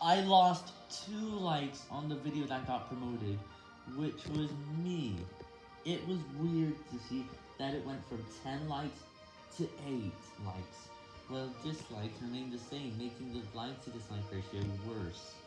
I lost 2 likes on the video that got promoted, which was me. It was weird to see that it went from 10 likes to 8 likes, Well, dislikes remained the same, making the like to dislike ratio worse.